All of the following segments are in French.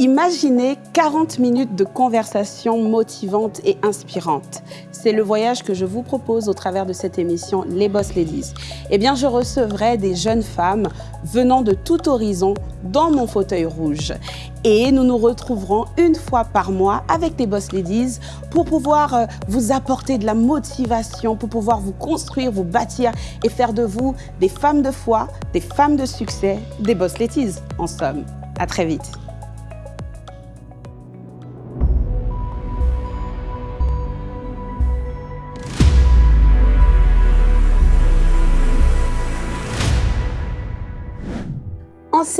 Imaginez 40 minutes de conversation motivante et inspirante. C'est le voyage que je vous propose au travers de cette émission Les Boss Ladies. Eh bien, je recevrai des jeunes femmes venant de tout horizon dans mon fauteuil rouge. Et nous nous retrouverons une fois par mois avec les Boss Ladies pour pouvoir euh, vous apporter de la motivation, pour pouvoir vous construire, vous bâtir et faire de vous des femmes de foi, des femmes de succès, des Boss Ladies en somme. À très vite.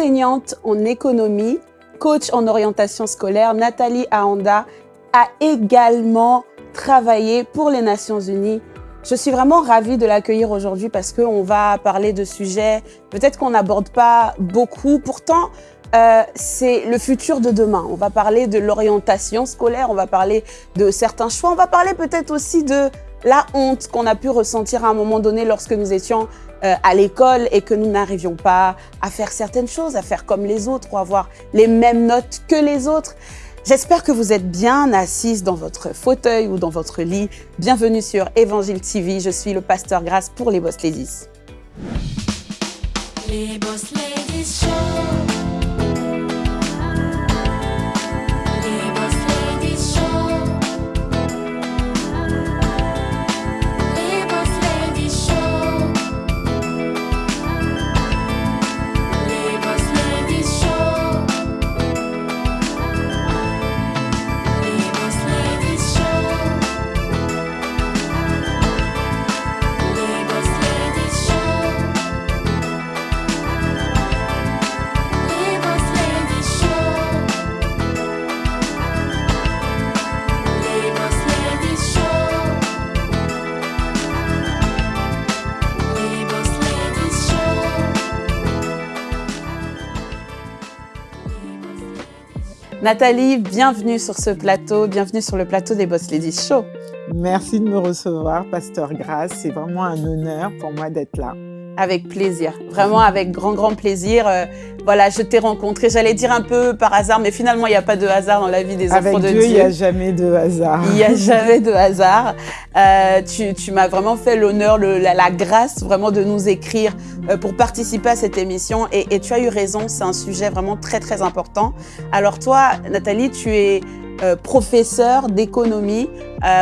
Enseignante en économie, coach en orientation scolaire, Nathalie Aanda a également travaillé pour les Nations Unies. Je suis vraiment ravie de l'accueillir aujourd'hui parce qu'on va parler de sujets peut-être qu'on n'aborde pas beaucoup. Pourtant, euh, c'est le futur de demain. On va parler de l'orientation scolaire, on va parler de certains choix, on va parler peut-être aussi de la honte qu'on a pu ressentir à un moment donné lorsque nous étions euh, à l'école et que nous n'arrivions pas à faire certaines choses, à faire comme les autres ou avoir les mêmes notes que les autres. J'espère que vous êtes bien assise dans votre fauteuil ou dans votre lit. Bienvenue sur Évangile TV. Je suis le pasteur Grâce pour les Boss Ladies. Les Boss. Nathalie, bienvenue sur ce plateau, bienvenue sur le plateau des Boss Ladies Show. Merci de me recevoir, Pasteur Grasse. C'est vraiment un honneur pour moi d'être là. Avec plaisir, vraiment avec grand, grand plaisir. Euh, voilà, je t'ai rencontré, j'allais dire un peu par hasard, mais finalement, il n'y a pas de hasard dans la vie des enfants de Dieu. il n'y a jamais de hasard. Il n'y a jamais de hasard. Euh, tu, tu m'as vraiment fait l'honneur, la, la, grâce vraiment de nous écrire euh, pour participer à cette émission. Et, et tu as eu raison, c'est un sujet vraiment très, très important. Alors toi, Nathalie, tu es euh, professeur d'économie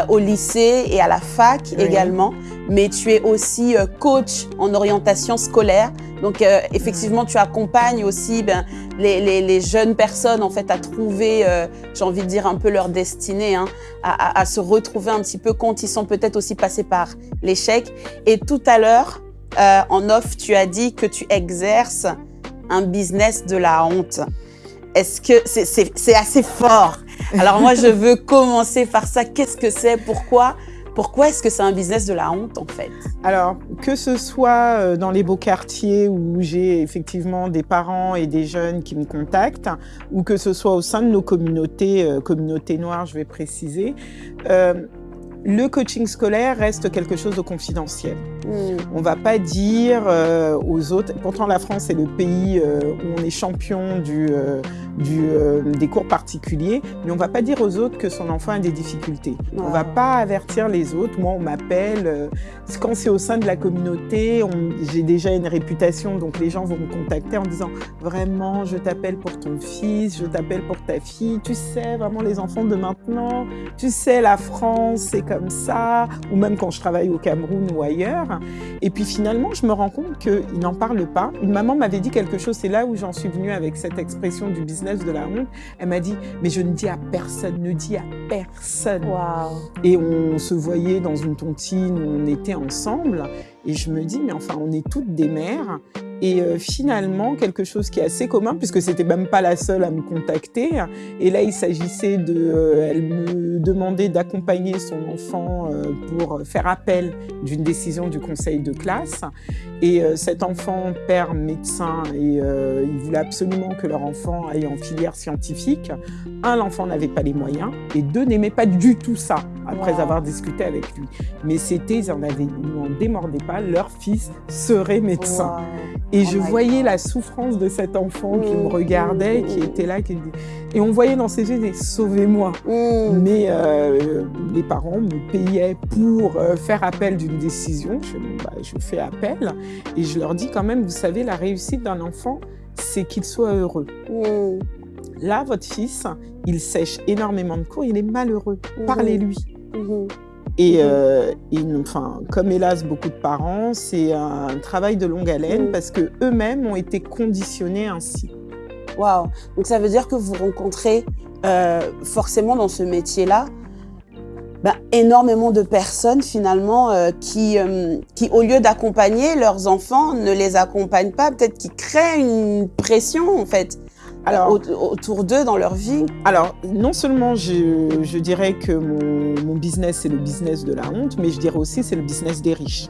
au lycée et à la fac également, mais tu es aussi euh, coach en orientation scolaire. Donc effectivement, tu accompagnes aussi ben, les, les, les, jeunes personnes en fait à trouver, j'ai envie de dire un peu leur destinée, hein, à, à, à, se retrouver un petit peu quand ils sont peut-être aussi passés par l'échec. Et tout à l'heure, en off, tu as dit que tu exerces un business de la honte. Est-ce que c'est assez fort? Alors moi, je veux commencer par ça. Qu'est-ce que c'est? Pourquoi? Pourquoi est-ce que c'est un business de la honte en fait? Alors, que ce soit euh, dans les beaux quartiers où j'ai effectivement des parents et des jeunes qui me contactent, ou que ce soit au sein de nos communautés, euh, communautés noires, je vais préciser, euh, le coaching scolaire reste quelque chose de confidentiel. Hmm. On ne va pas dire euh, aux autres, pourtant la France est le pays euh, où on est champion du, euh, du des cours particuliers, mais on ne va pas dire aux autres que son enfant a des difficultés. On ne va pas avertir les autres. Moi, on m'appelle, quand c'est au sein de la communauté, j'ai déjà une réputation, donc les gens vont me contacter en disant vraiment, je t'appelle pour ton fils, je t'appelle pour ta fille, tu sais, vraiment les enfants de maintenant, tu sais, la France, c'est comme ça, ou même quand je travaille au Cameroun ou ailleurs. Et puis finalement, je me rends compte qu'ils n'en parlent pas. Une maman m'avait dit quelque chose, c'est là où j'en suis venue avec cette expression du business de la honte. Elle m'a dit, mais je ne dis à personne, ne dis à personne. Et on se voyait dans une tontine où on était ensemble. Et je me dis, mais enfin, on est toutes des mères. Et euh, finalement, quelque chose qui est assez commun, puisque c'était même pas la seule à me contacter. Et là, il s'agissait de, euh, elle me demandait d'accompagner son enfant euh, pour faire appel d'une décision du conseil de classe. Et cet enfant, père médecin, et il voulait absolument que leur enfant aille en filière scientifique. Un, l'enfant n'avait pas les moyens, et deux, n'aimait pas du tout ça après Wow. avoir discuté avec lui. Mais c'était, ils en avaient, n'en démordaient pas, leur fils serait médecin. Wow. Et Oh je voyais God. la souffrance de cet enfant qui me regardait, mm, qui mm. était là, qui et on voyait dans ses yeux des sauvez-moi. Mm. Mais euh, les parents me payaient pour euh, faire appel d'une décision. Je, bah, je fais appel et je leur dis quand même, vous savez, la réussite d'un enfant, c'est qu'il soit heureux. Mm. Là, votre fils, il sèche énormément de cours, il est malheureux. Parlez-lui. Mhm. Et, euh, et enfin, comme hélas beaucoup de parents, c'est un travail de longue haleine Mhm. parce que eux-mêmes ont été conditionnés ainsi. Waouh. Donc ça veut dire que vous rencontrez euh, forcément dans ce métier-là ben, énormément de personnes finalement euh, qui, qui, au lieu d'accompagner leurs enfants, ne les accompagnent pas, peut-être qui créent une pression en fait Alors, au- autour d'eux dans leur vie. Alors, non seulement je, je dirais que mon, mon business, c'est le business de la honte, mais je dirais aussi c'est le business des riches.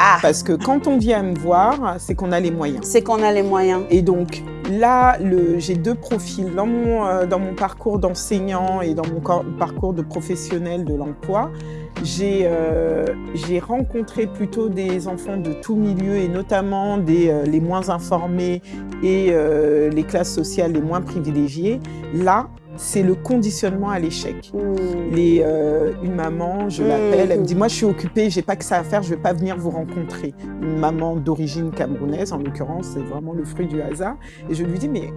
Ah, Parce que quand on vient me voir, c'est qu'on a les moyens. c'est qu'on a les moyens. Et donc là, j'ai deux profils. Dans mon, euh, dans mon parcours d'enseignant et dans mon parcours de professionnel de l'emploi, j'ai euh, j'ai rencontré plutôt des enfants de tout milieu et notamment des, euh, les moins informés et euh, les classes sociales les moins privilégiées. Là, c'est le conditionnement à l'échec. Mm. Les, euh, une maman, je l'appelle, elle me dit moi je suis occupée, j'ai pas que ça à faire, je vais pas venir vous rencontrer. Une maman d'origine camerounaise, en l'occurrence, c'est vraiment le fruit du hasard. Et je lui dis mais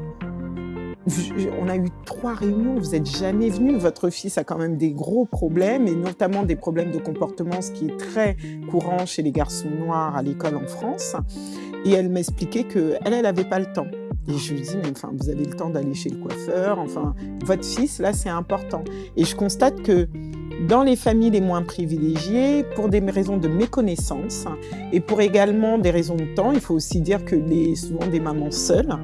on a eu trois réunions, vous êtes jamais venu. Votre fils a quand même des gros problèmes et notamment des problèmes de comportement, ce qui est très courant chez les garçons noirs à l'école en France. Et elle m'expliquait que elle, elle avait pas le temps. Et je lui dis, mais enfin, vous avez le temps d'aller chez le coiffeur. Enfin, votre fils, là, c'est important. Et je constate que dans les familles les moins privilégiées, pour des raisons de méconnaissance et pour également des raisons de temps, il faut aussi dire que les, souvent des mamans seules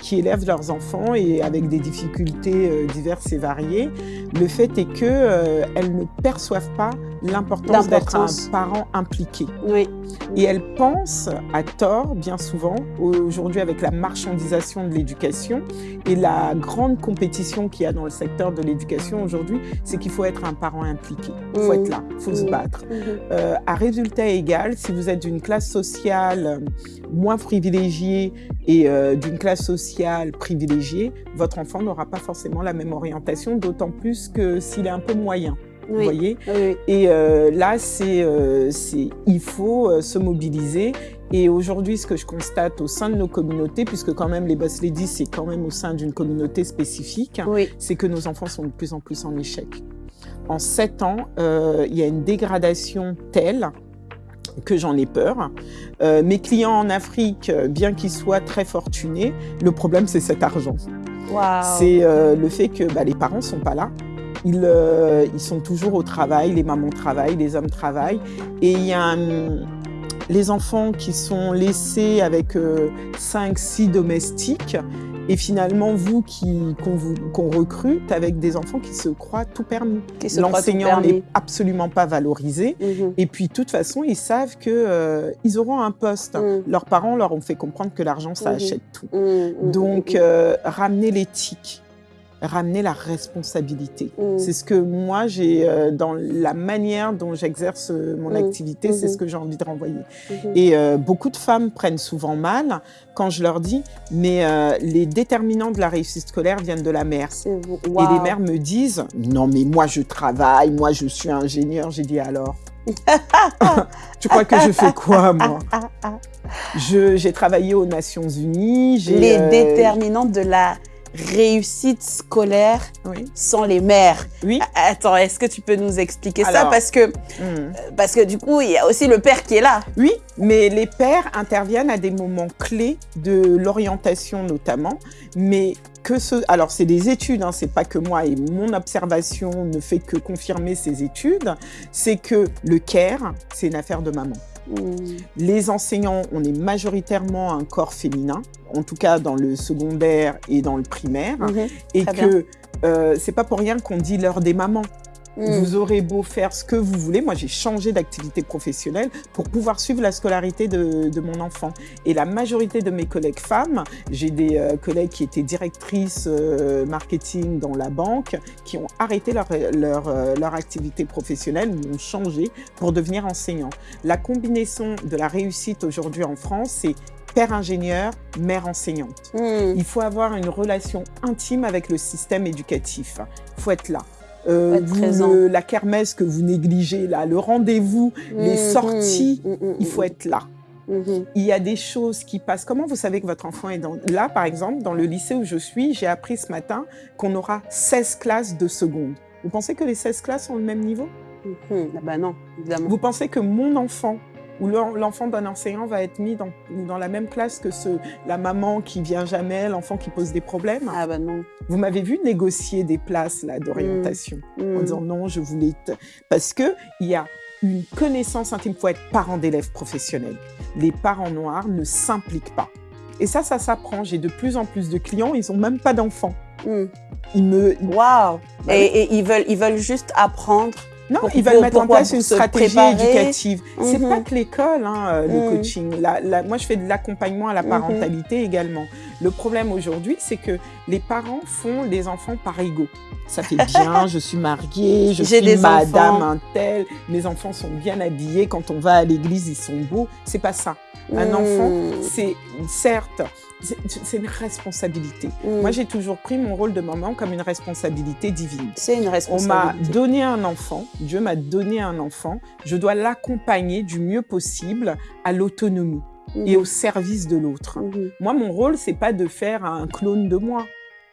qui élèvent leurs enfants et avec des difficultés euh, diverses et variées, le fait est que euh, elles ne perçoivent pas l'importance d'être un parent impliqué. Oui. Et elles pensent, à tort, bien souvent, aujourd'hui avec la marchandisation de l'éducation et la grande compétition qu'il y a dans le secteur de l'éducation aujourd'hui, c'est qu'il faut être un parent impliqué. Il faut Mhm. être là, il faut se Mhm. battre. Mhm. Euh, à résultat égal, si vous êtes d'une classe sociale euh, moins privilégiée et euh, d'une classe sociale privilégiée, votre enfant n'aura pas forcément la même orientation, d'autant plus que s'il est un peu moyen. Vous voyez Oui. et euh, là, c'est, euh, c'est, il faut euh, se mobiliser. Et aujourd'hui, ce que je constate au sein de nos communautés, puisque quand même les Boss Ladies, c'est quand même au sein d'une communauté spécifique, Oui. c'est que nos enfants sont de plus en plus en échec. En sept ans, euh, il y a une dégradation telle que j'en ai peur. Euh, mes clients en Afrique, euh, bien qu'ils soient très fortunés, le problème, c'est cet argent. C'est euh, le fait que bah, les parents sont pas là. Ils, euh, ils sont toujours au travail, les mamans travaillent, les hommes travaillent. Et il y a un- les enfants qui sont laissés avec 5, 6 domestiques. Et finalement, vous qui qu'on recrute avec des enfants qui se croient tout permis. L'enseignant n'est absolument pas valorisé. Mhm. Et puis, de toute façon, ils savent que euh, ils auront un poste. Mm. Leurs parents leur ont fait comprendre que l'argent, ça Mhm. achète tout. Mhm. Mhm. Donc, euh, ramener l'éthique, ramener la responsabilité. Mhm. C'est ce que moi, j'ai euh, dans la manière dont j'exerce euh, mon Mhm. activité, c'est Mhm. ce que j'ai envie de renvoyer. Et euh, beaucoup de femmes prennent souvent mal quand je leur dis, mais euh, les déterminants de la réussite scolaire viennent de la mère. Et les mères me disent, non mais moi je travaille, moi je suis ingénieur. J'ai dit alors? tu crois que je fais quoi moi? J'ai travaillé aux Nations Unies. Les euh, déterminantes de la réussite scolaire Oui. sans les mères. Oui. Attends, est-ce que tu peux nous expliquer ça? Parce que Hmm. parce que du coup, il y a aussi le père qui est là. Oui, mais les pères interviennent à des moments clés de l'orientation notamment, mais que ce, alors c'est des études, hein, c'est pas que moi et mon observation ne fait que confirmer ces études, c'est que le care, c'est une affaire de maman. Les enseignants, on est majoritairement un corps féminin, en tout cas dans le secondaire et dans le primaire, Mhm. et très que euh, c'est pas pour rien qu'on dit l'heure des mamans. Mm. Vous aurez beau faire ce que vous voulez. Moi, j'ai changé d'activité professionnelle pour pouvoir suivre la scolarité de, mon enfant. Et la majorité de mes collègues femmes, j'ai des euh, collègues qui étaient directrices euh, marketing dans la banque, qui ont arrêté leur, leur, euh, leur activité professionnelle ou ont changé pour devenir enseignants. La combinaison de la réussite aujourd'hui en France, c'est père ingénieur, mère enseignante. Mm. Il faut avoir une relation intime avec le système éducatif. Il faut être là. Euh, la kermesse que vous négligez, là, le rendez-vous, les mhm. sorties, mhm. Mhm. il faut être là. Il y a des choses qui passent. Comment vous savez que votre enfant est dans... Là, par exemple, dans le lycée où je suis, j'ai appris ce matin qu'on aura 16 classes de seconde. Vous pensez que les 16 classes ont le même niveau? Ah bah non, évidemment. Vous pensez que mon enfant où l'enfant d'un enseignant va être mis dans, dans, la même classe que ce, la maman qui vient jamais, l'enfant qui pose des problèmes. Ah bah non. Vous m'avez vu négocier des places d'orientation mmh. en mmh. disant non, je voulais... Parce qu'il y a une connaissance intime, il faut être parent d'élèves professionnels. Les parents noirs ne s'impliquent pas. Et ça, ça s'apprend. J'ai de plus en plus de clients, ils n'ont même pas d'enfants. Mmh. Ils me... Waouh bah et, et, ils, veulent, ils veulent juste apprendre non, ils veulent mettre en place une stratégie éducative. C'est pas mhm. que l'école, hein, euh, le mhm. coaching. moi, je fais de l'accompagnement à la mhm. parentalité également. Le problème aujourd'hui, c'est que les parents font les enfants par ego. Ça fait bien, je suis mariée, je suis madame un tel, mes enfants sont bien habillés, quand on va à l'église, ils sont beaux. C'est pas ça. Un enfant, c'est certes c'est une responsabilité. Mm. Moi, j'ai toujours pris mon rôle de maman comme une responsabilité divine. C'est une responsabilité. On m'a donné un enfant, Dieu m'a donné un enfant, je dois l'accompagner du mieux possible à l'autonomie et au service de l'autre. Mm-hmm. Moi, mon rôle, c'est pas de faire un clone de moi.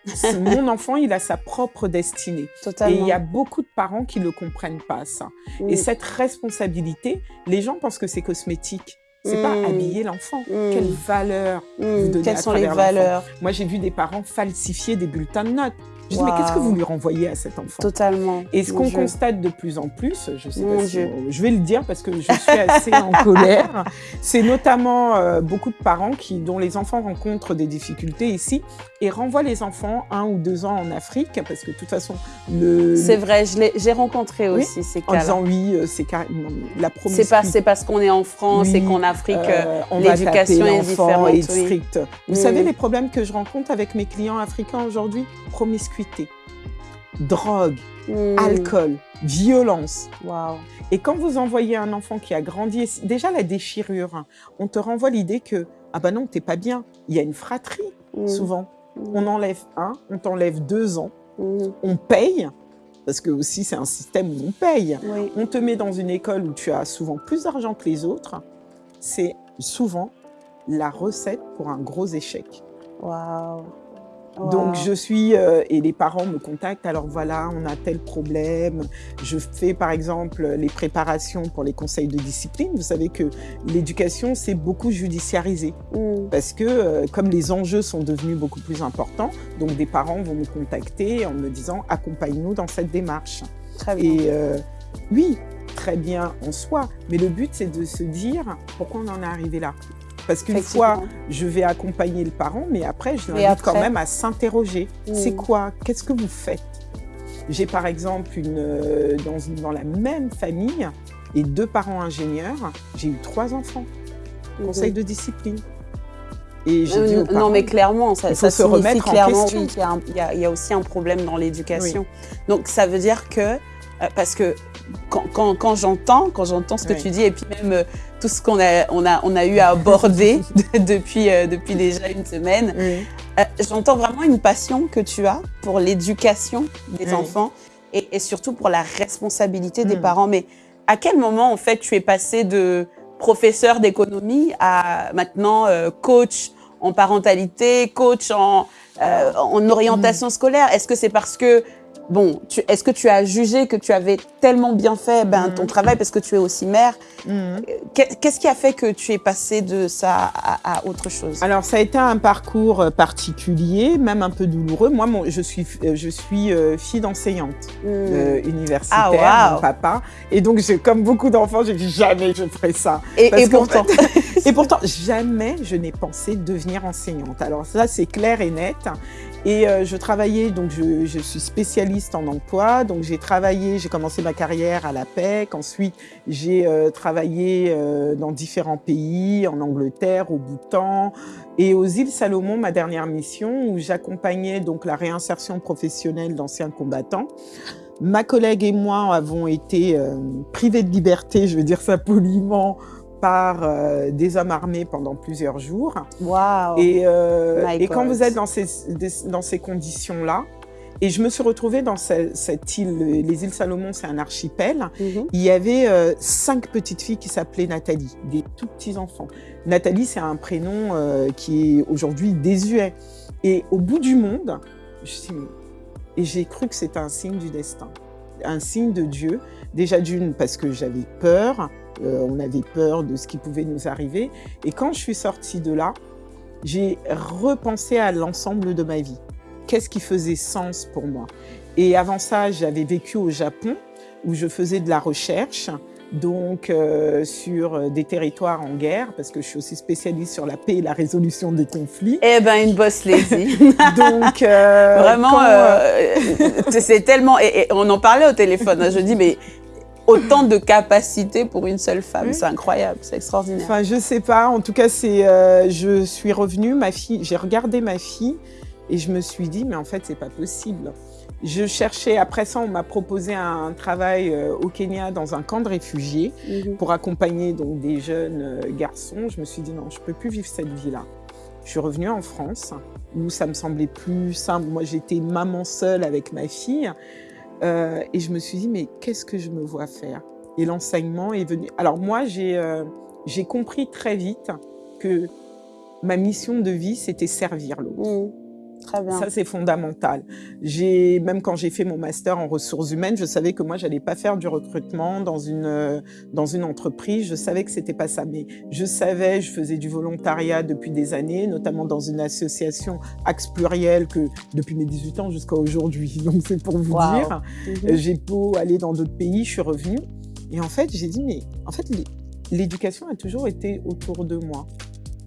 mon enfant, il a sa propre destinée. Totalement. Et il y a beaucoup de parents qui ne comprennent pas, ça. Et mm. cette responsabilité, les gens pensent que c'est cosmétique. C'est pas habiller l'enfant. Hmm. Quelle valeur vous donnez Quelles sont les valeurs? Moi, j'ai vu des parents falsifier des bulletins de notes. Je dis, mais qu'est-ce que vous lui renvoyez à cet enfant? Totalement. Et ce qu'on constate de plus en plus, je sais pas si je vais le dire parce que je suis assez en colère, c'est notamment euh, beaucoup de parents qui, dont les enfants rencontrent des difficultés ici et renvoient les enfants un ou deux ans en Afrique parce que de toute façon, le... C'est vrai, j'ai rencontré aussi ces cas En disant oui, euh, c'est carrément la C'est pas, parce qu'on est en France et qu'en Afrique, euh, l'éducation est différente. Est stricte. Vous savez les problèmes que je rencontre avec mes clients africains aujourd'hui? Promiscuité, drogue, hmm. alcool, violence. Wow. Et quand vous envoyez un enfant qui a grandi, déjà la déchirure, on te renvoie l'idée que ah ben non, t'es pas bien. Il y a une fratrie hmm. souvent. On enlève un, on t'enlève deux ans, on paye, parce que aussi c'est un système où on paye. On te met dans une école où tu as souvent plus d'argent que les autres. C'est souvent la recette pour un gros échec. Waouh donc je suis, euh, et les parents me contactent, alors voilà, on a tel problème. Je fais par exemple les préparations pour les conseils de discipline. Vous savez que l'éducation, c'est beaucoup judiciarisé. Mm. Parce que euh, comme les enjeux sont devenus beaucoup plus importants, donc des parents vont me contacter en me disant, accompagne-nous dans cette démarche. Très bien. Et euh, oui, très bien en soi, mais le but c'est de se dire pourquoi on en est arrivé là? Parce qu'une fois, je vais accompagner le parent, mais après, je l'invite quand même à s'interroger. C'est quoi? Qu'est-ce que vous faites? J'ai par exemple, une, euh, dans, dans, la même famille, et deux parents ingénieurs, j'ai eu trois enfants. Conseil de discipline. Et euh, non, mais clairement, ça, ça se remettre clairement en question. qu'il y, y, a aussi un problème dans l'éducation. Donc, ça veut dire que, euh, parce que quand, quand, quand j'entends, quand j'entends ce que tu dis, et puis même tout ce qu'on a, on a, on a eu à aborder depuis, euh, depuis déjà une semaine. Euh, j'entends vraiment une passion que tu as pour l'éducation des enfants et, et, surtout pour la responsabilité des mm. parents. Mais à quel moment, en fait, tu es passé de professeur d'économie à maintenant euh, coach en parentalité, coach en, en orientation mm. scolaire? Est-ce que c'est parce que bon, est-ce que tu as jugé que tu avais tellement bien fait ben, ton mm. travail parce que tu es aussi mère? Mm. Qu'est-ce qui a fait que tu es passée de ça à, autre chose? Alors, ça a été un parcours euh, particulier, même un peu douloureux. Moi, je suis, euh, je suis euh, fille d'enseignante mm. universitaire, ah, mon papa. Et donc, comme beaucoup d'enfants, j'ai dit jamais je ferai ça. Et, pourtant? Et pourtant, jamais je n'ai pensé devenir enseignante. Alors ça, c'est clair et net. Et euh, je travaillais, donc je, je, suis spécialiste en emploi, donc j'ai travaillé, j'ai commencé ma carrière à la PEC, ensuite j'ai euh, travaillé euh, dans différents pays, en Angleterre, au Bhoutan et aux îles Salomon, ma dernière mission, où j'accompagnais donc la réinsertion professionnelle d'anciens combattants. Ma collègue et moi avons été privés de liberté, je vais dire ça poliment, par euh, des hommes armés pendant plusieurs jours. Wow. Et, euh, et quand vous êtes dans ces, dans ces conditions-là, et je me suis retrouvée dans cette, cette île, les îles Salomon, c'est un archipel. Mhm. Il y avait euh, cinq petites filles qui s'appelaient Nathalie, des tout petits enfants. Nathalie, c'est un prénom euh, qui est aujourd'hui désuet. Et au bout du monde, je suis, et j'ai cru que c'était un signe du destin, un signe de Dieu. Déjà d'une, parce que j'avais peur, euh, on avait peur de ce qui pouvait nous arriver. Et quand je suis sortie de là, j'ai repensé à l'ensemble de ma vie. Qu'est-ce qui faisait sens pour moi Et avant ça, j'avais vécu au Japon, où je faisais de la recherche, donc euh, sur des territoires en guerre, parce que je suis aussi spécialiste sur la paix et la résolution des conflits. Eh ben, une boss lady. donc euh, vraiment, euh, c'est tellement. Et, et, on en parlait au téléphone. Hein, je dis, mais autant de capacités pour une seule femme. Oui. C'est incroyable, c'est extraordinaire. Enfin, je sais pas. En tout cas, c'est. Euh, je suis revenue, ma fille. J'ai regardé ma fille et je me suis dit, mais en fait, c'est pas possible. Je cherchais. Après ça, on m'a proposé un travail euh, au Kenya dans un camp de réfugiés -hmm. pour accompagner donc des jeunes euh, garçons. Je me suis dit non, je peux plus vivre cette vie-là. Je suis revenue en France où ça me semblait plus simple. Moi, j'étais maman seule avec ma fille. Euh, et je me suis dit, mais qu'est-ce que je me vois faire? Et l'enseignement est venu. Alors moi, j'ai euh, compris très vite que ma mission de vie, c'était servir l'autre. Mmh. Très bien. Ça, c'est fondamental. Même quand j'ai fait mon master en ressources humaines, je savais que moi, j'allais pas faire du recrutement dans une, dans une entreprise. Je savais que c'était pas ça. Mais je savais, je faisais du volontariat depuis des années, notamment dans une association Axe Pluriel que depuis mes 18 ans jusqu'à aujourd'hui. Donc, c'est pour vous wow. dire. -hmm. J'ai beau aller dans d'autres pays, je suis revenue. Et en fait, j'ai dit, mais en fait, l'éducation a toujours été autour de moi.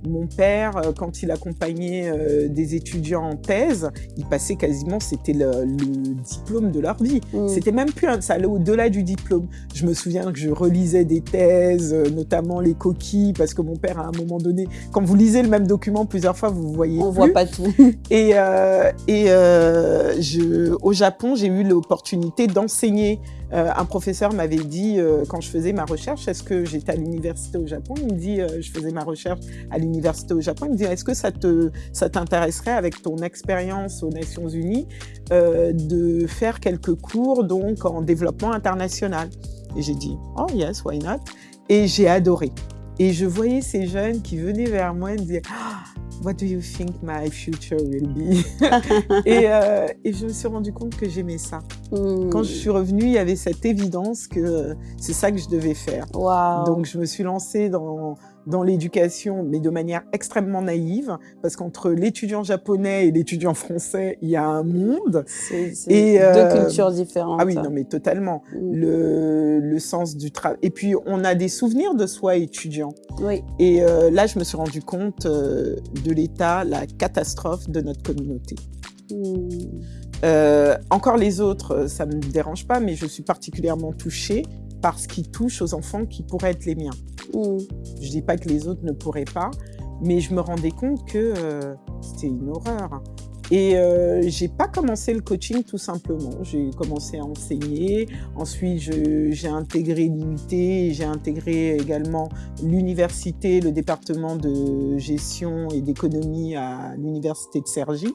Mon père, quand il accompagnait euh, des étudiants en thèse, il passait quasiment, c'était le, le, diplôme de leur vie. Mm. C'était même plus, un, ça allait au-delà du diplôme. Je me souviens que je relisais des thèses, notamment les coquilles, parce que mon père, à un moment donné, quand vous lisez le même document plusieurs fois, vous voyez On plus. voit pas tout. et euh, et euh, je, au Japon, j'ai eu l'opportunité d'enseigner euh, un professeur m'avait dit, euh, quand je faisais ma recherche, est-ce que j'étais à l'université au Japon? Il me dit, euh, je faisais ma recherche à l'université au Japon. Il me dit, est-ce que ça te, ça t'intéresserait avec ton expérience aux Nations Unies de faire quelques cours donc en développement international? Et j'ai dit, oh yes, why not? Et j'ai adoré. Et je voyais ces jeunes qui venaient vers moi et me disaient, ah, What do you think my future will be? Et, euh, et, je me suis rendu compte que j'aimais ça. Mm. Quand je suis revenue, il y avait cette évidence que c'est ça que je devais faire. Wow. Donc je me suis lancée dans, dans l'éducation, mais de manière extrêmement naïve, parce qu'entre l'étudiant japonais et l'étudiant français, il y a un monde. C'est deux euh, cultures différentes. Ah oui, non mais totalement. Mm. Le, le sens du travail. Et puis on a des souvenirs de soi étudiant. Oui. Et euh, là, je me suis rendu compte euh, de l'état, la catastrophe de notre communauté. Mm. Encore les autres, ça ne me dérange pas, mais je suis particulièrement touchée par ce qui touche aux enfants qui pourraient être les miens. Je ne dis pas que les autres ne pourraient pas, mais je me rendais compte que euh, c'était une horreur. Et euh, j'ai pas commencé le coaching tout simplement. J'ai commencé à enseigner. Ensuite, j'ai intégré l'UT, j'ai intégré également l'université, le département de gestion et d'économie à l'université de Cergy.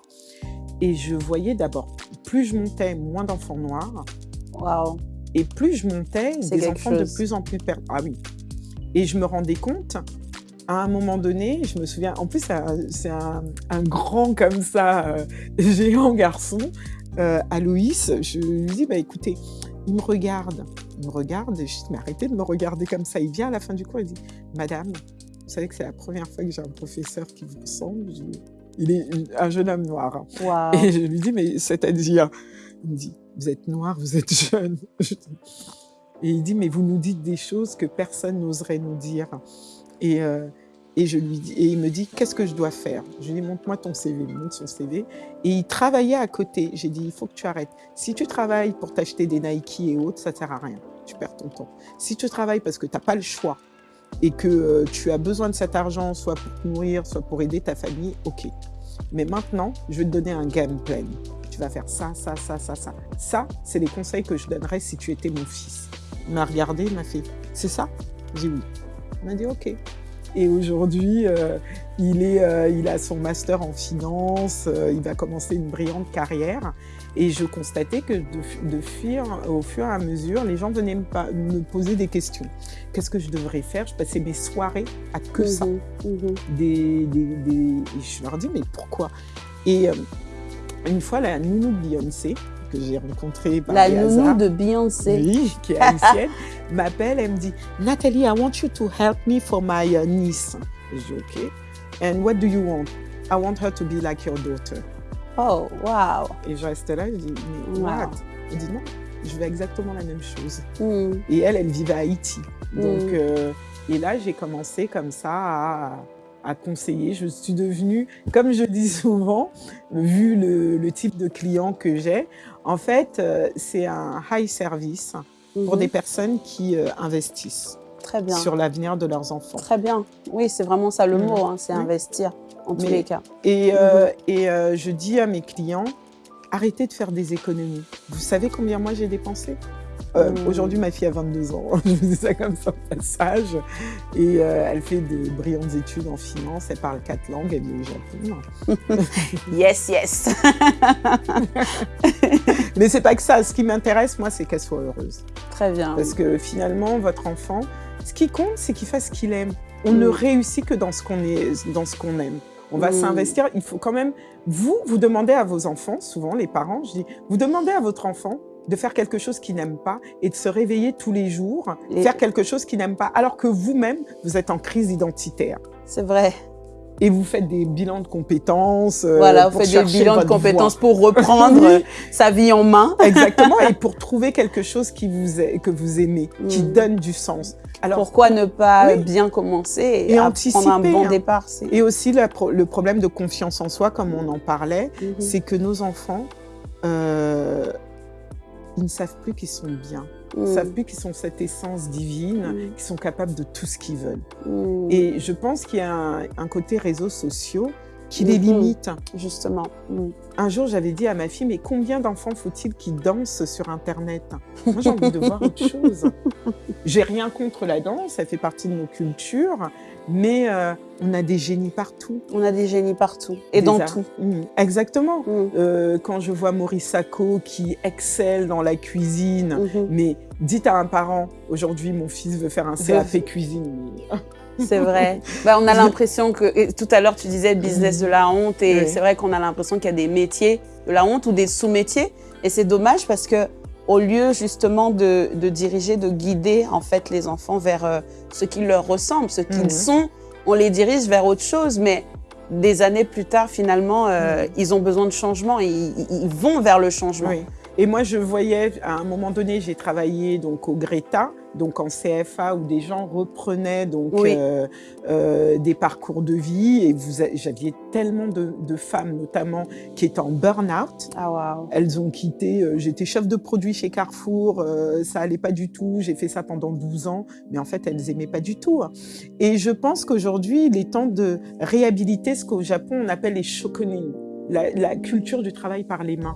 Et je voyais d'abord, plus je montais, moins d'enfants noirs. Wow. Et plus je montais, des enfants chose. de plus en plus perdus. Ah oui. Et je me rendais compte, à un moment donné, je me souviens, en plus c'est un, un, grand comme ça, euh, géant garçon, euh, Aloïs, je lui dis, bah écoutez, il me regarde, il me regarde, et je dis, mais arrêtez de me regarder comme ça. Il vient à la fin du cours, il dit, Madame, vous savez que c'est la première fois que j'ai un professeur qui vous ressemble. Je... Il est un jeune homme noir. Wow. Et je lui dis, mais c'est-à-dire Il me dit, vous êtes noir, vous êtes jeune. Et il dit, mais vous nous dites des choses que personne n'oserait nous dire. Et, euh, Et, je lui dis, et il me dit, qu'est-ce que je dois faire? Je lui dis, montre-moi ton CV. Montre son CV. Et il travaillait à côté. J'ai dit, il faut que tu arrêtes. Si tu travailles pour t'acheter des Nike et autres, ça ne sert à rien. Tu perds ton temps. Si tu travailles parce que tu n'as pas le choix et que euh, tu as besoin de cet argent, soit pour te nourrir, soit pour aider ta famille, ok. Mais maintenant, je vais te donner un game plan. Tu vas faire ça, ça, ça, ça, ça. Ça, c'est les conseils que je donnerais si tu étais mon fils. Il m'a regardé, il m'a fait, c'est ça? J'ai dit oui. Il m'a dit ok. Et aujourd'hui, euh, il, est, euh, il a son master en finance, euh, il va commencer une brillante carrière. Et je constatais que de, de fuir, au fur et à mesure, les gens venaient me, me poser des questions. Qu'est-ce que je devrais faire? Je passais mes soirées à que ça. Mhm. Des, des, des... Et je leur dis, mais pourquoi? Et une fois, la nounou de Beyoncé, que j'ai rencontrée par La nounou hasards, de Beyoncé. oui, qui est haïtienne, m'appelle, elle me dit Nathalie, I want you to help me for my uh, niece. Je dis OK. And what do you want? I want her to be like your daughter. Oh, wow. Et je reste là, je dis Mais Wow. what? Elle dit non, je veux exactement la même chose. Mm. Et elle, elle vivait à Haïti. Donc, Mm. euh, et là, j'ai commencé comme ça à, à conseiller. Je suis devenue, comme je dis souvent, vu le, le type de client que j'ai, en fait, euh, c'est un high service pour Mhm. des personnes qui euh, investissent Très bien. sur l'avenir de leurs enfants. Très bien. Oui, c'est vraiment ça le Mhm. mot, hein, c'est Oui. investir, en tous Mais- les cas. Et, euh, et euh, je dis à mes clients, arrêtez de faire des économies. Vous savez combien moi j'ai dépensé? Euh, Mm. Aujourd'hui, ma fille a 22 ans. Je vous dis ça comme ça au passage. Et euh, elle fait de brillantes études en finance. Elle parle quatre langues. Elle est au Japon. Yes, yes. Mais c'est pas que ça. Ce qui m'intéresse, moi, c'est qu'elle soit heureuse. Très bien. Parce que finalement, votre enfant, ce qui compte, c'est qu'il fasse ce qu'il aime. On ne Mm. réussit que dans ce qu'on qu'on aime. On va Mm. s'investir. Il faut quand même, vous, vous demandez à vos enfants, souvent les parents, je dis, vous demandez à votre enfant de faire quelque chose qu'il n'aime pas et de se réveiller tous les jours, Et- faire quelque chose qu'il n'aime pas, alors que vous-même, vous êtes en crise identitaire. C'est vrai. Et vous faites des bilans de compétences. euh, voilà, vous pour faites des bilans de voie. compétences pour reprendre Oui. sa vie en main. Exactement, et pour trouver quelque chose qui vous est- que vous aimez, qui Mm. donne du sens. Alors, Pourquoi ne pas Oui. bien commencer et, Et anticiper, prendre un bon hein. départ Et aussi la le problème de confiance en soi, comme on en parlait, Mhm. c'est que nos enfants, euh, ils ne savent plus qu'ils sont bien. Ils ne Mm. savent plus qu'ils sont cette essence divine, Mm. qu'ils sont capables de tout ce qu'ils veulent. Mm. Et je pense qu'il y a un, un côté réseaux sociaux qui les limite. Justement. Mm. Un jour, j'avais dit à ma fille, mais combien d'enfants faut-il qui dansent sur Internet? Moi, j'ai envie de voir autre chose. J'ai rien contre la danse, ça fait partie de nos cultures, mais euh, on a des génies partout. On a des génies partout et Des dans arts- tout. Mm, exactement. Mm. Euh, quand je vois Maurice Sacco qui excelle dans la cuisine, Mhm. mais dites à un parent, aujourd'hui mon fils veut faire un CAP cuisine. C'est vrai. Bah, on a l'impression que tout à l'heure tu disais business de la honte et Oui. c'est vrai qu'on a l'impression qu'il y a des métiers de la honte ou des sous-métiers et c'est dommage parce que au lieu justement de, de diriger, de guider en fait les enfants vers euh, ce qui leur ressemble, ce qu'ils Mhm. sont, on les dirige vers autre chose. Mais des années plus tard, finalement, euh, Mhm. ils ont besoin de changement et ils, ils vont vers le changement. Oui. Et moi, je voyais, à un moment donné, j'ai travaillé donc au Greta, donc en CFA, où des gens reprenaient donc Oui. euh, euh, des parcours de vie, et vous, j'aviez tellement de, de femmes, notamment, qui étaient en burn-out. Ah. Elles ont quitté, euh, j'étais chef de produit chez Carrefour, ça allait pas du tout, j'ai fait ça pendant 12 ans, mais en fait, elles aimaient pas du tout. hein. Et je pense qu'aujourd'hui, il est temps de réhabiliter ce qu'au Japon, on appelle les shokunin, la, la culture du travail par les mains.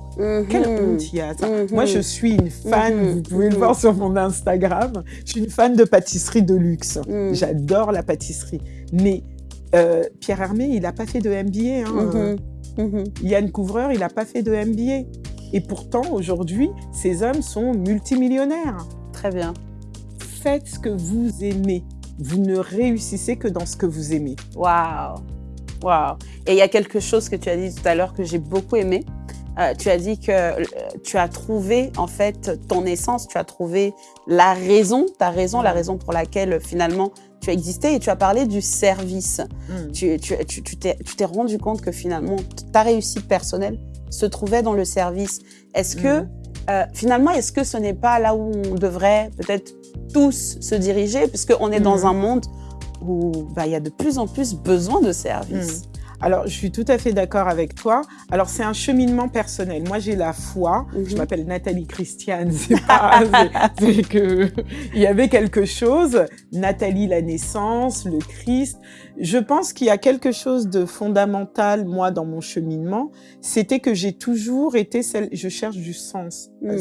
Quelle Mhm. honte il y a ça. Moi, je suis une fan, Mhm. vous pouvez le voir sur mon Instagram, je suis une fan de pâtisserie de luxe. Mhm. J'adore la pâtisserie. Mais euh, Pierre Hermé, il n'a pas fait de MBA. hein. Euh. Yann Couvreur, il n'a pas fait de MBA. Et pourtant, aujourd'hui, ces hommes sont multimillionnaires. Très bien. Faites ce que vous aimez. Vous ne réussissez que dans ce que vous aimez. Waouh, waouh. Et il y a quelque chose que tu as dit tout à l'heure que j'ai beaucoup aimé. Euh, tu as dit que euh, tu as trouvé en fait ton essence, tu as trouvé la raison, ta raison, la raison pour laquelle finalement tu as existé et tu as parlé du service. Mm. Tu tu- tu- tu t'es tu rendu compte que finalement ta réussite personnelle se trouvait dans le service. Est-ce que Mhm. euh, finalement, est-ce que ce n'est pas là où on devrait peut-être tous se diriger, puisqu'on est dans un monde où bah, il y a de plus en plus besoin de services. Mm. Alors, je suis tout à fait d'accord avec toi. Alors, c'est un cheminement personnel. Moi, j'ai la foi. Je Mhm. m'appelle Nathalie Christiane. C'est pas, c'est- que il y avait quelque chose. Nathalie, la naissance, le Christ. Je pense qu'il y a quelque chose de fondamental, moi, dans mon cheminement. C'était que j'ai toujours été celle, je cherche du sens. Mhm.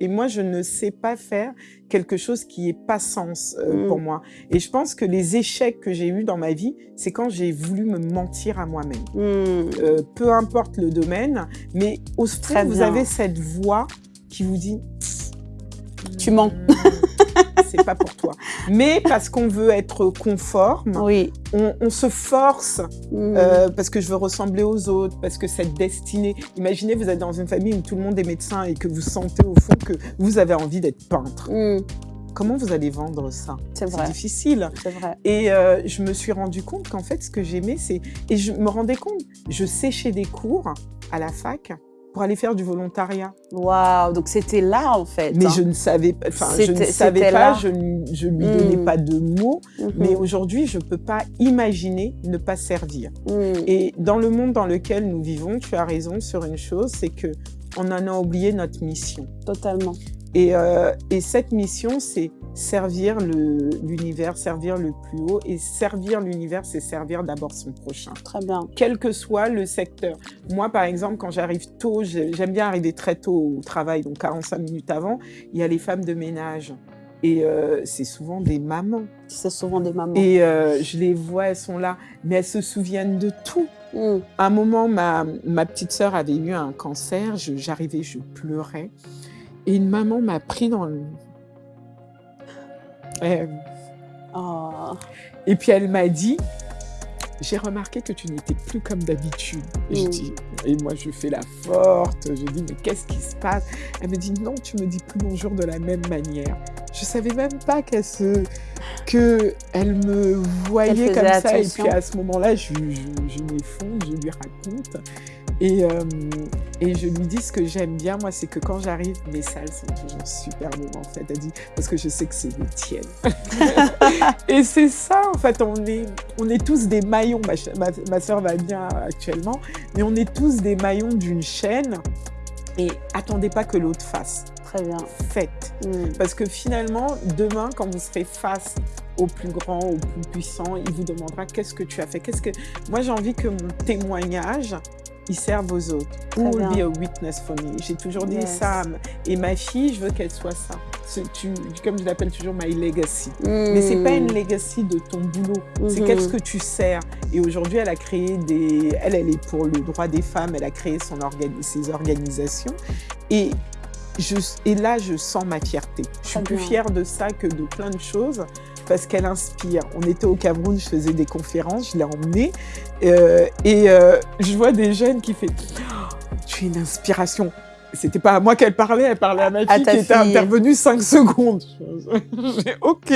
Et moi, je ne sais pas faire quelque chose qui est pas sens euh, Mhm. pour moi. Et je pense que les échecs que j'ai eus dans ma vie, c'est quand j'ai voulu me mentir à moi-même. Hmm. Euh, peu importe le domaine, mais au fond, vous bien. avez cette voix qui vous dit Tu mens. C'est pas pour toi. Mais parce qu'on veut être conforme, Oui. on, on se force Hmm. euh, parce que je veux ressembler aux autres, parce que cette destinée. Imaginez, vous êtes dans une famille où tout le monde est médecin et que vous sentez au fond que vous avez envie d'être peintre. Hmm. Comment vous allez vendre ça? C'est difficile. C'est vrai. Et euh, je me suis rendu compte qu'en fait, ce que j'aimais, c'est... Et je me rendais compte, je séchais des cours à la fac pour aller faire du volontariat. Waouh. Donc c'était là en fait. Mais hein. je ne savais pas, enfin, je ne savais pas, je, ne- je lui donnais pas de mots. Mhm. Mais aujourd'hui, je peux pas imaginer ne pas servir. Hmm. Et dans le monde dans lequel nous vivons, tu as raison sur une chose, c'est que on en a oublié notre mission. Totalement. Et, euh, et cette mission, c'est servir l'univers, servir le plus haut. Et servir l'univers, c'est servir d'abord son prochain. Très bien. Quel que soit le secteur. Moi, par exemple, quand j'arrive tôt, j'ai- j'aime bien arriver très tôt au travail, donc 45 minutes avant, il y a les femmes de ménage. Et euh, c'est souvent des mamans. C'est souvent des mamans. Et euh, je les vois, elles sont là, mais elles se souviennent de tout. Hmm. À un moment, ma, ma petite sœur avait eu un cancer, je- j'arrivais, je pleurais. Et une maman m'a pris dans le... Oh. et puis elle m'a dit, j'ai remarqué que tu n'étais plus comme d'habitude. Et je Mm. dis, et moi je fais la forte, je dis, mais qu'est-ce qui se passe? Elle me dit, non, tu me dis plus bonjour de la même manière. Je savais même pas qu'elle se... que elle me voyait comme ça. Et puis à ce moment-là, je, je, je m'effondre, je lui raconte. Et, euh, et je lui dis ce que j'aime bien, moi, c'est que quand j'arrive, mes salles sont toujours superbement faites. Elle dit, parce que je sais que c'est les tiennes. et c'est ça, en fait, on est, on est tous des maillons. Ma, ma, ma soeur va bien actuellement, mais on est tous des maillons d'une chaîne. Et attendez pas que l'autre fasse. Très bien. Faites. Hmm. Parce que finalement, demain, quand vous serez face au plus grand, au plus puissant, il vous demandera qu'est-ce que tu as fait? Qu'est-ce que moi j'ai envie que mon témoignage il serve aux autres. Who will be a witness for me. J'ai toujours dit Yes. ça. Et ma fille, je veux qu'elle soit ça. Tu, comme je l'appelle toujours my legacy. Hmm. Mais c'est pas une legacy de ton boulot. C'est Mhm. qu'est-ce que tu sers. Et aujourd'hui, elle a créé des. Elle, elle est pour le droit des femmes. Elle a créé son organi- ses organisations. Et je, et là, je sens ma fierté. Je suis plus fière de ça que de plein de choses parce qu'elle inspire. On était au Cameroun, je faisais des conférences, je l'ai emmenée euh, et euh, je vois des jeunes qui font oh, Tu es une inspiration. C'était pas à moi qu'elle parlait, elle parlait à ma fille qui était fille. intervenue cinq secondes. J'ai OK,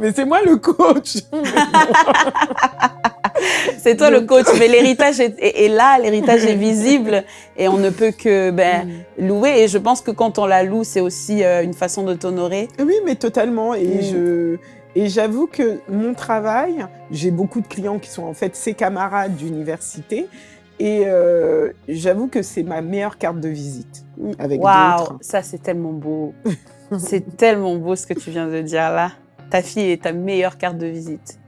mais c'est moi le coach. C'est toi le coach, mais l'héritage est, est- est là, l'héritage est visible et on ne peut que ben, louer. Et je pense que quand on la loue, c'est aussi euh, une façon de t'honorer. Oui, mais totalement. Et Mm. je et j'avoue que mon travail, j'ai beaucoup de clients qui sont en fait ses camarades d'université. Et euh, j'avoue que c'est ma meilleure carte de visite. Avec. Waouh, ça c'est tellement beau. c'est tellement beau ce que tu viens de dire là. Ta fille est ta meilleure carte de visite.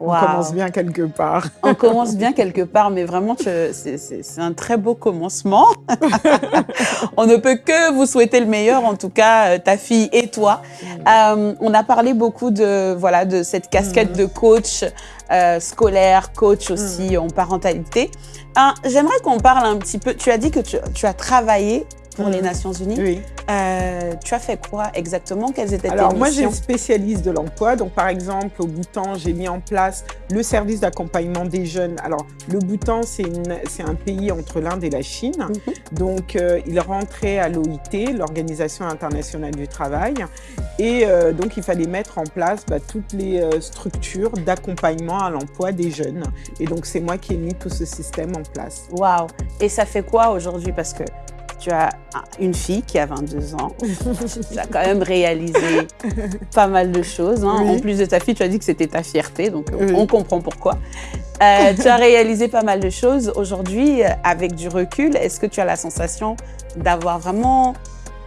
On commence bien quelque part. On commence bien quelque part, mais vraiment, c'est un très beau commencement. on ne peut que vous souhaiter le meilleur, en tout cas, euh, ta fille et toi. Euh, on a parlé beaucoup de, voilà, de cette casquette Mhm. de coach euh, scolaire, coach aussi en parentalité. Hein, J'aimerais qu'on parle un petit peu. Tu as dit que tu, tu as travaillé pour Mhm. les Nations Unies. Oui. Euh, tu as fait quoi exactement? Quelles étaient Alors tes moi, j'ai missions? une spécialiste de l'emploi. Donc par exemple, au Bhoutan, j'ai mis en place le service d'accompagnement des jeunes. Alors le Bhoutan, c'est un pays entre l'Inde et la Chine. Mhm. Donc euh, il rentrait à l'OIT, l'Organisation internationale du travail. Et euh, donc il fallait mettre en place bah, toutes les structures d'accompagnement à l'emploi des jeunes. Et donc c'est moi qui ai mis tout ce système en place. Waouh Et ça fait quoi aujourd'hui? Parce que tu as une fille qui a 22 ans. tu as quand même réalisé pas mal de choses. Hein. En plus de ta fille, tu as dit que c'était ta fierté, donc on comprend pourquoi. Euh, tu as réalisé pas mal de choses. Aujourd'hui, euh, avec du recul, est-ce que tu as la sensation d'avoir vraiment...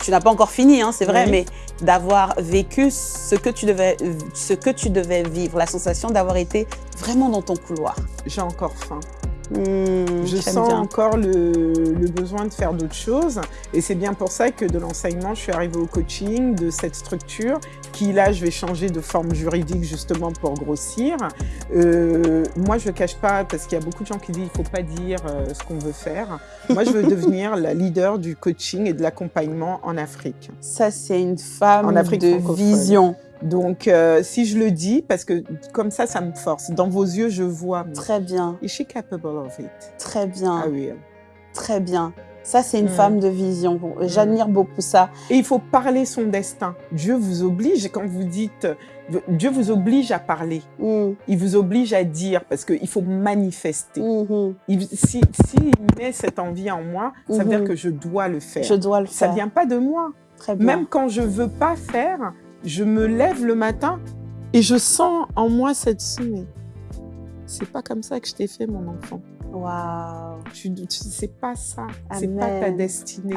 Tu n'as pas encore fini, hein, c'est vrai, mais d'avoir vécu ce que, tu devais, ce que tu devais vivre, la sensation d'avoir été vraiment dans ton couloir? J'ai encore faim. Hmm, je sens encore le, besoin de faire d'autres choses. Et c'est bien pour ça que de l'enseignement, je suis arrivée au coaching, de cette structure, qui là, je vais changer de forme juridique justement pour grossir. Euh, moi, je ne cache pas, parce qu'il y a beaucoup de gens qui disent qu'il ne faut pas dire euh, ce qu'on veut faire. Moi, je veux devenir la leader du coaching et de l'accompagnement en Afrique. Ça, c'est une femme en Afrique de vision. Donc, euh, si je le dis, parce que comme ça, ça me force. Dans vos yeux, je vois. Très bien. Is she capable of it? Très bien. Ah oui. Très bien. Ça, c'est une mm. femme de vision. J'admire mm. beaucoup ça. Et il faut parler son destin. Dieu vous oblige, quand vous dites, Dieu vous oblige à parler. Mm. Il vous oblige à dire, parce qu'il faut manifester. Mm-hmm. si, si met cette envie en moi, ça veut dire que je dois le faire. Je dois le faire. Ça vient pas de moi. Très bien. Même quand je veux pas faire, je me lève le matin et je sens en moi cette ce C'est pas comme ça que je t'ai fait, mon enfant. Waouh. Tu, sais pas ça. C'est pas ta destinée.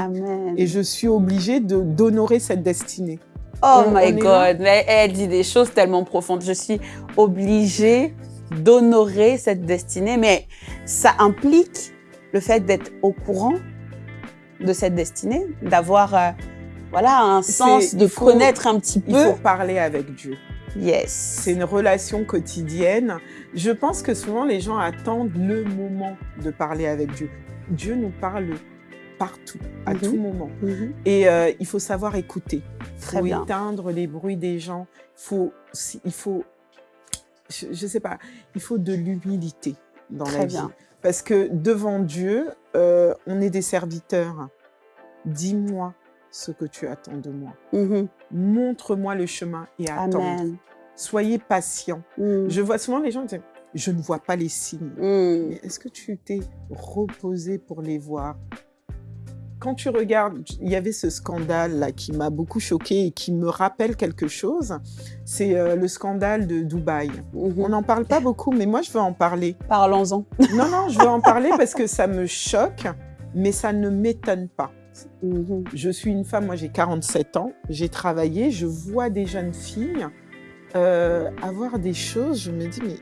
Et je suis obligée d'honorer cette destinée. Oh my God. elle dit des choses tellement profondes. Je suis obligée d'honorer cette destinée. Mais ça implique le fait d'être au courant de cette destinée, d'avoir euh, voilà, un sens de connaître un petit peu. Il faut parler avec Dieu. Yes. C'est une relation quotidienne. Je pense que souvent les gens attendent le moment de parler avec Dieu. Dieu nous parle partout, à mhm. tout moment. Mhm. Et euh, il faut savoir écouter. Il faut éteindre les bruits des gens. Faut, il faut, je, ne sais pas, il faut de l'humilité dans la vie. Parce que devant Dieu, euh, on est des serviteurs. Dis-moi ce que tu attends de moi. Mm-hmm. Montre-moi le chemin et attends. Soyez patient. Mm. Je vois souvent les gens dire, je ne vois pas les signes. Mm. Est-ce que tu t'es reposé pour les voir? Quand tu regardes, il y avait ce scandale là qui m'a beaucoup choqué et qui me rappelle quelque chose. C'est euh, le scandale de Dubaï. Mm-hmm. On n'en parle pas beaucoup, mais moi je veux en parler. Parlons-en. non, non, je veux en parler parce que ça me choque, mais ça ne m'étonne pas. Mhm. Je suis une femme, moi j'ai 47 ans, j'ai travaillé, je vois des jeunes filles euh, avoir des choses, je me dis mais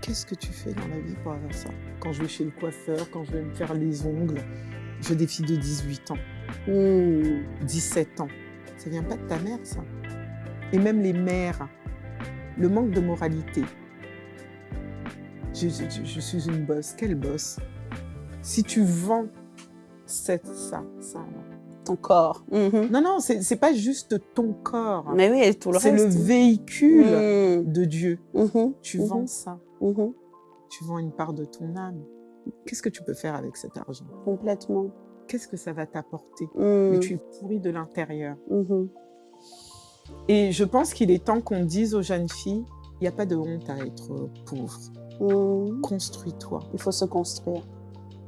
qu'est-ce que tu fais dans la vie pour avoir ça? Quand je vais chez le coiffeur, quand je vais me faire les ongles, je des filles de 18 ans, 17 ans. Ça vient pas de ta mère ça? Et même les mères, le manque de moralité. Je, je suis une bosse, quelle bosse? Si tu vends c'est ça, ça. Ton corps. Mm-hmm. Non, non, c'est pas juste ton corps. Mais oui, tout le C'est le véhicule mm. de Dieu. Mm-hmm. Tu vends mm-hmm. ça. Tu vends une part de ton âme. Qu'est-ce que tu peux faire avec cet argent? Complètement. Qu'est-ce que ça va t'apporter? Mm. Mais tu es pourri de l'intérieur. Et je pense qu'il est temps qu'on dise aux jeunes filles, il n'y a pas de honte à être pauvre. Mm. Construis-toi. Il faut se construire.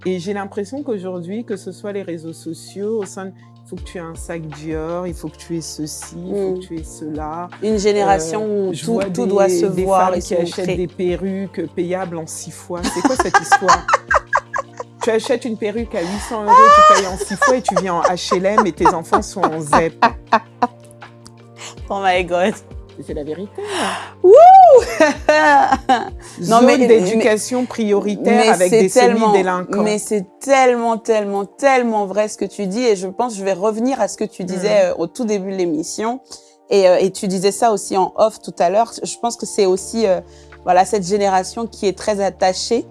Et j'ai l'impression qu'aujourd'hui, que ce soit les réseaux sociaux, au sein il faut que tu aies un sac Dior, il faut que tu aies ceci, il faut que mm. tu aies cela. Une génération euh, où tout, tout doit se des voir et qui achètent des perruques payables en six fois. C'est quoi cette histoire? Tu achètes une perruque à 800 euros, tu payes en six fois et tu viens en H&M et tes enfants sont en ZEP. Oh my God c'est la vérité. Wouh non, Zone d'éducation prioritaire avec des semi-délinquants. Mais c'est tellement, tellement, tellement vrai ce que tu dis. Et je pense je vais revenir à ce que tu disais mm. euh, au tout début de l'émission. Et, euh, et, tu disais ça aussi en off tout à l'heure. Je pense que c'est aussi euh, voilà cette génération qui est très attachée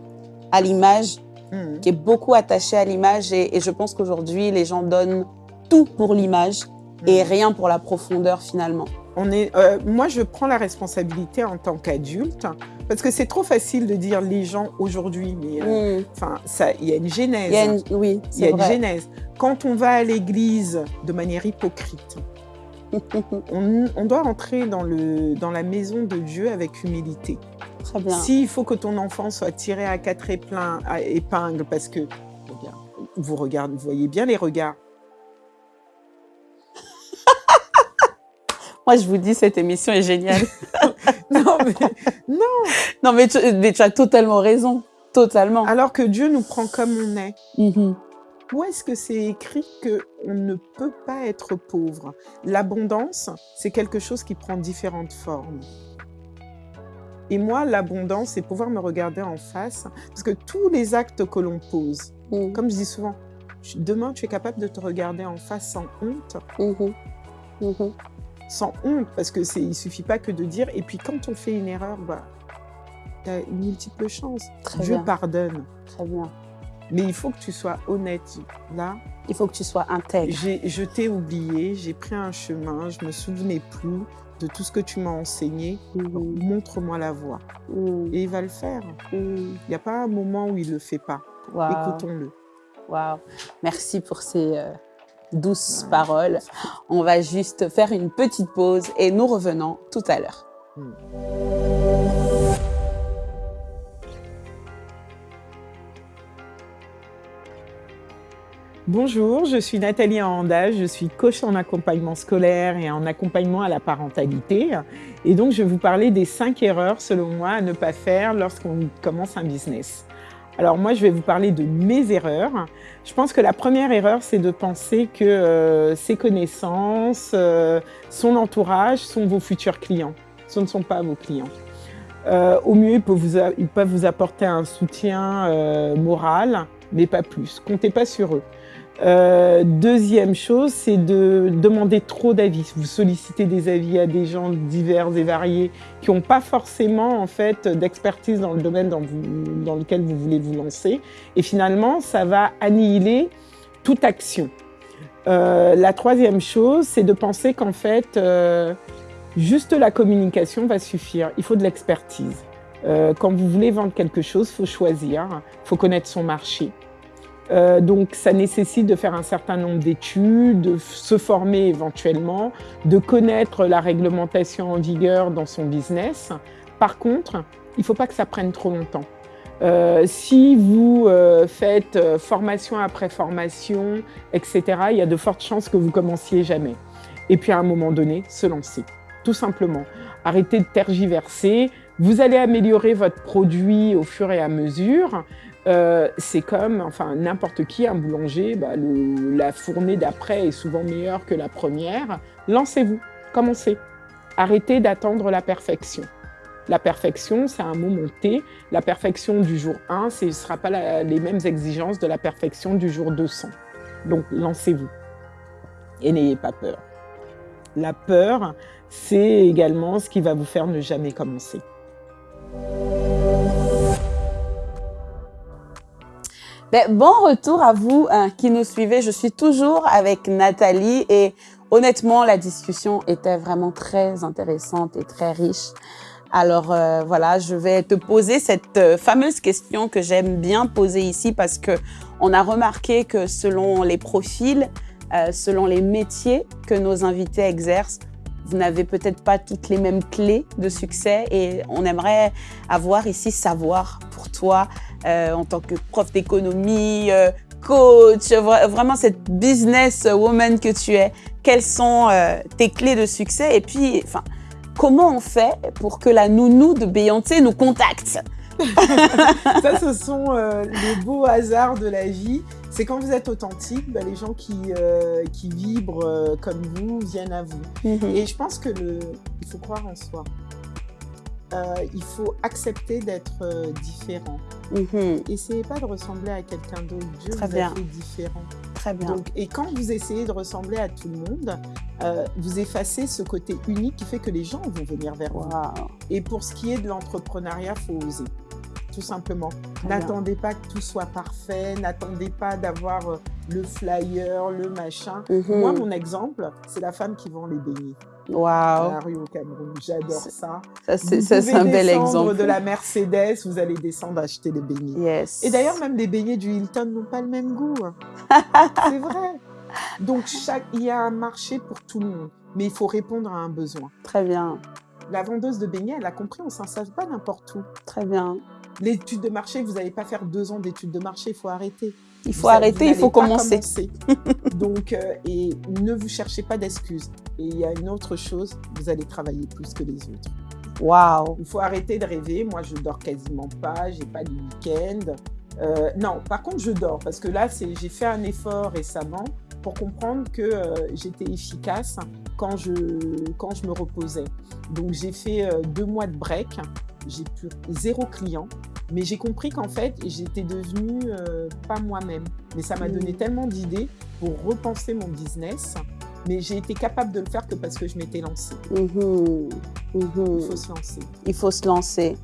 à l'image, mm. qui est beaucoup attachée à l'image. Et, et, je pense qu'aujourd'hui, les gens donnent tout pour l'image et mm. rien pour la profondeur finalement. On est, euh, moi, je prends la responsabilité en tant qu'adulte, parce que c'est trop facile de dire les gens aujourd'hui, mais euh, mm. il y a une genèse. Y a une, oui, il y a une genèse. Quand on va à l'église de manière hypocrite, on, on, doit entrer dans, le, dans la maison de Dieu avec humilité. Très bien. S'il faut que ton enfant soit tiré à quatre épingles, parce que, vous regardez, vous voyez bien les regards, Moi, je vous dis, cette émission est géniale. non, mais non. Non, mais tu, mais tu as totalement raison. Totalement. Alors que Dieu nous prend comme on est. Mhm. Où est-ce que c'est écrit qu'on ne peut pas être pauvre? L'abondance, c'est quelque chose qui prend différentes formes. Et moi, l'abondance, c'est pouvoir me regarder en face. Parce que tous les actes que l'on pose, Mhm. comme je dis souvent, demain, tu es capable de te regarder en face sans honte? Mhm. Sans honte, parce que c'est, il suffit pas que de dire. Et puis, quand on fait une erreur, bah, tu as une multiple chance. Très Dieu bien. pardonne. Très bien. Mais il faut que tu sois honnête. Là, Il faut que tu sois intègre. j'ai, je t'ai oublié, j'ai pris un chemin, je me souvenais plus de tout ce que tu m'as enseigné. Mhm. Montre-moi la voie. Mhm. Et il va le faire. Mhm. Il n'y a pas un moment où il le fait pas. Wow. Écoutons-le. Wow. Merci pour ces euh, douces paroles. On va juste faire une petite pause et nous revenons tout à l'heure. Bonjour, je suis Nathalie Anda, je suis coach en accompagnement scolaire et en accompagnement à la parentalité. Et donc, je vais vous parler des cinq erreurs, selon moi, à ne pas faire lorsqu'on commence un business. Alors moi, je vais vous parler de mes erreurs. Je pense que la première erreur, c'est de penser que euh, ses connaissances, euh, son entourage sont vos futurs clients. Ce ne sont pas vos clients. Euh, au mieux, ils peuvent vous, apporter un soutien moral, mais pas plus. Comptez pas sur eux. Euh, deuxième chose, c'est de demander trop d'avis. Vous sollicitez des avis à des gens divers et variés qui n'ont pas forcément en fait d'expertise dans le domaine dans, lequel vous voulez vous lancer. Et finalement, ça va annihiler toute action. Euh, la troisième chose, c'est de penser qu'en fait, euh, juste la communication va suffire. Il faut de l'expertise. Quand vous voulez vendre quelque chose, il faut choisir, il faut connaître son marché. Euh, donc, ça nécessite de faire un certain nombre d'études, de se former éventuellement, de connaître la réglementation en vigueur dans son business. Par contre, il ne faut pas que ça prenne trop longtemps. Euh, si vous euh, faites euh, formation après formation, etc., il y a de fortes chances que vous commenciez jamais. Et puis à un moment donné, se lancer, tout simplement. Arrêtez de tergiverser. Vous allez améliorer votre produit au fur et à mesure. Euh, c'est comme, enfin, n'importe qui, un boulanger, bah, la fournée d'après est souvent meilleure que la première. Lancez-vous, commencez. Arrêtez d'attendre la perfection. La perfection, c'est un mot monté. La perfection du jour 1, ce ne sera pas les mêmes exigences de la perfection du jour 200. Donc, lancez-vous. Et n'ayez pas peur. La peur, c'est également ce qui va vous faire ne jamais commencer. Ben, bon retour à vous hein, qui nous suivez. Je suis toujours avec Nathalie et honnêtement, la discussion était vraiment très intéressante et très riche. Alors euh, voilà, je vais te poser cette euh, fameuse question que j'aime bien poser ici parce que on a remarqué que selon les profils, euh, selon les métiers que nos invités exercent, vous n'avez peut-être pas toutes les mêmes clés de succès et on aimerait avoir ici savoir pour toi euh, en tant que prof d'économie, euh, coach, vra- vraiment cette business woman que tu es, quelles sont euh, tes clés de succès? Et puis, enfin, comment on fait pour que la nounou de Beyoncé nous contacte? Ça, ce sont euh, les beaux hasards de la vie. C'est quand vous êtes authentique, bah, les gens qui, euh, qui vibrent euh, comme vous viennent à vous. Et je pense que le, il faut croire en soi. Euh, il faut accepter d'être euh, différent. Mhm. Essayez pas de ressembler à quelqu'un d'autre. Dieu Très vous bien. a fait différent. Très bien. Donc, et quand vous essayez de ressembler à tout le monde, euh, vous effacez ce côté unique qui fait que les gens vont venir vers vous. Et pour ce qui est de l'entrepreneuriat, faut oser, tout simplement. N'attendez pas que tout soit parfait, n'attendez pas d'avoir le flyer, le machin. Mhm. Moi, mon exemple, c'est la femme qui vend les beignets Waouh. la rue au Cameroun. J'adore ça. Ça, c'est un bel exemple. de la Mercedes, vous allez descendre acheter les beignets. Yes. Et d'ailleurs, même les beignets du Hilton n'ont pas le même goût. c'est vrai. Donc, chaque... il y a un marché pour tout le monde, mais il faut répondre à un besoin. Très bien. La vendeuse de beignets, elle a compris, on ne s'installe pas n'importe où. Très bien. L'étude de marché, vous n'allez pas faire deux ans d'étude de marché, il faut arrêter. Il faut arrêter, il faut commencer. Donc, euh, et ne vous cherchez pas d'excuses. Et il y a une autre chose, vous allez travailler plus que les autres. Waouh Il faut arrêter de rêver. Moi, je dors quasiment pas, j'ai pas de week-end. Euh, non, par contre, je dors parce que là, j'ai fait un effort récemment pour comprendre que euh, j'étais efficace quand je, quand je me reposais. Donc, j'ai fait deux mois de break. J'ai plus zéro client. Mais j'ai compris qu'en fait, j'étais devenue euh, pas moi-même. Mais ça m'a mm. donné tellement d'idées pour repenser mon business. Mais j'ai été capable de le faire que parce que je m'étais lancée. Mm-hmm. Mm-hmm. Il faut se lancer. Il faut se lancer.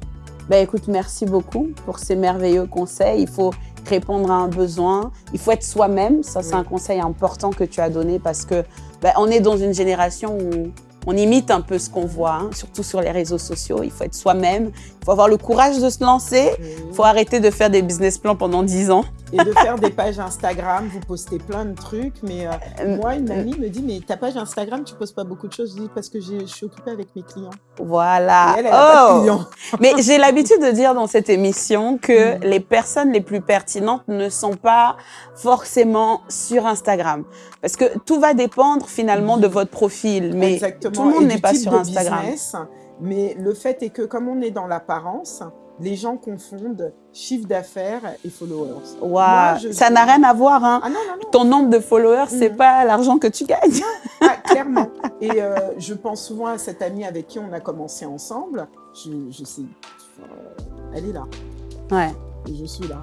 Ben, écoute, merci beaucoup pour ces merveilleux conseils. Il faut répondre à un besoin. Il faut être soi-même. Ça, c'est un conseil important que tu as donné parce que ben, on est dans une génération où on imite un peu ce qu'on voit, hein, surtout sur les réseaux sociaux. Il faut être soi-même, il faut avoir le courage de se lancer, il faut arrêter de faire des business plans pendant 10 ans. Et de faire des pages Instagram, vous postez plein de trucs. Mais euh, euh, moi, une amie me dit, mais ta page Instagram, tu postes pas beaucoup de choses. Je dis, parce que je suis occupée avec mes clients. Voilà. oh. mais j'ai l'habitude de dire dans cette émission que mm. les personnes les plus pertinentes ne sont pas forcément sur Instagram. Parce que tout va dépendre finalement de votre profil. Mais Exactement. tout le monde n'est pas sur Instagram. mais le fait est que comme on est dans l'apparence, les gens confondent chiffre d'affaires et followers. Wow. ça n'a rien à voir. Hein. Ah, non, non, non. Ton nombre de followers, c'est mm. pas l'argent que tu gagnes. Ah, clairement. Et euh, je pense souvent à cette amie avec qui on a commencé ensemble. Je, je sais, elle est là. Ouais. Et je suis là.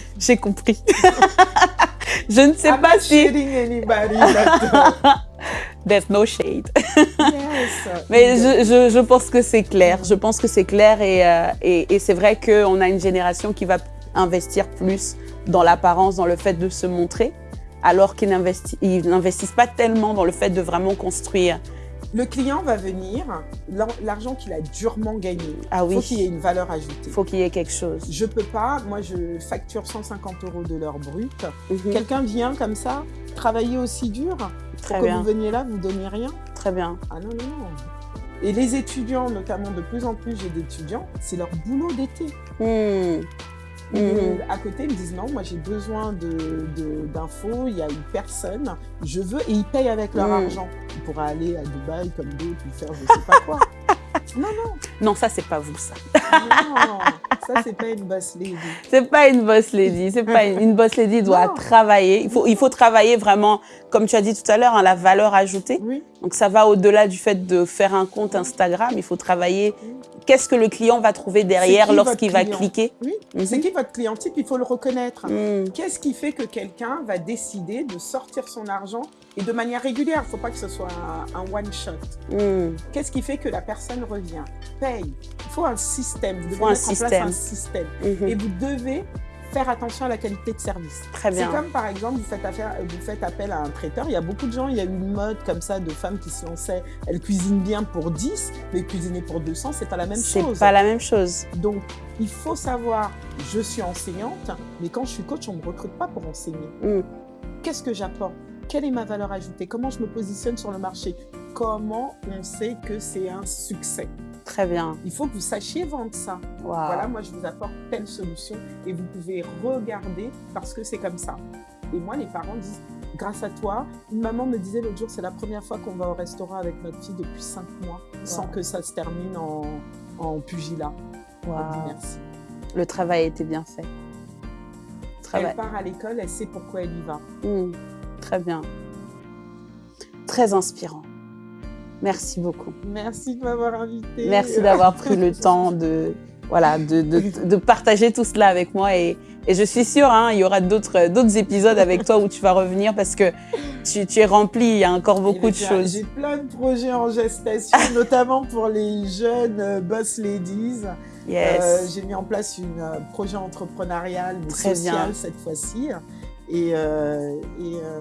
J'ai compris. je ne sais pas si... Anybody There's no shade. Mais je, je, pense que c'est clair. Je pense que c'est clair et, euh, et, et c'est vrai qu'on a une génération qui va investir plus dans l'apparence, dans le fait de se montrer, alors qu'ils n'investissent pas tellement dans le fait de vraiment construire. Le client va venir, l'argent qu'il a durement gagné, ah oui. faut qu'il y ait une valeur ajoutée. Il faut qu'il y ait quelque chose. Je peux pas, moi je facture 150 euros de l'heure brute. Mhm. Quelqu'un vient comme ça, travailler aussi dur, Très pour que vous veniez là, vous donniez rien Très bien. Ah non, non, non. Et les étudiants, notamment de plus en plus, j'ai d'étudiants, c'est leur boulot d'été. Hmm. Hmm. À côté, ils me disent non, moi j'ai besoin d'infos, de, il y a une personne, je veux, et ils payent avec leur hmm. argent. Ils pourraient aller à Dubaï comme d'autres, ou faire je sais pas quoi. non, non. Non, ça c'est pas vous ça. non. Ça, c'est pas une boss lady. C'est pas une boss lady. C'est pas une, boss lady doit travailler. Il faut, il faut travailler vraiment, comme tu as dit tout à l'heure, hein, la valeur ajoutée. Oui. Donc ça va au-delà du fait de faire un compte Instagram. Il faut travailler. Qu'est-ce que le client va trouver derrière lorsqu'il va cliquer? Oui. Mhm. C'est qui votre client type? Il faut le reconnaître. Mhm. Qu'est-ce qui fait que quelqu'un va décider de sortir son argent et de manière régulière? Il ne faut pas que ce soit un, one shot. Mhm. Qu'est-ce qui fait que la personne revient? Paye. Il faut un système. Vous devez mettre en système. Et vous devez faire attention à la qualité de service. Très bien. C'est comme par exemple, vous faites, affaire, vous faites appel à un traiteur. Il y a beaucoup de gens, il y a une mode comme ça de femmes qui se lançaient. Elles cuisinent bien pour 10, mais cuisiner pour 200, c'est pas la même chose. C'est pas la même chose. Donc, il faut savoir, je suis enseignante, mais quand je suis coach, on ne me recrute pas pour enseigner. Mm. Qu'est-ce que j'apporte? Quelle est ma valeur ajoutée? Comment je me positionne sur le marché? Comment on sait que c'est un succès? Très bien. Il faut que vous sachiez vendre ça. Voilà, moi, je vous apporte telle solution et vous pouvez regarder parce que c'est comme ça. Et moi, les parents disent, grâce à toi, une maman me disait l'autre jour, c'est la première fois qu'on va au restaurant avec notre fille depuis cinq mois sans que ça se termine en, en pugilat. Merci. Le travail a été bien fait. Elle part à l'école, elle sait pourquoi elle y va. Mmh. Très bien. Très inspirant. Merci beaucoup. Merci de m'avoir invité. Merci d'avoir pris le temps de, voilà, de, de, partager tout cela avec moi. Et, et je suis sûre, hein, il y aura d'autres épisodes avec toi où tu vas revenir parce que tu, tu es rempli, il y a encore beaucoup de choses. J'ai plein de projets en gestation, notamment pour les jeunes euh, boss ladies. Yes. Euh, J'ai mis en place un euh, projet entrepreneurial, mais social cette fois-ci. Et, euh, et euh,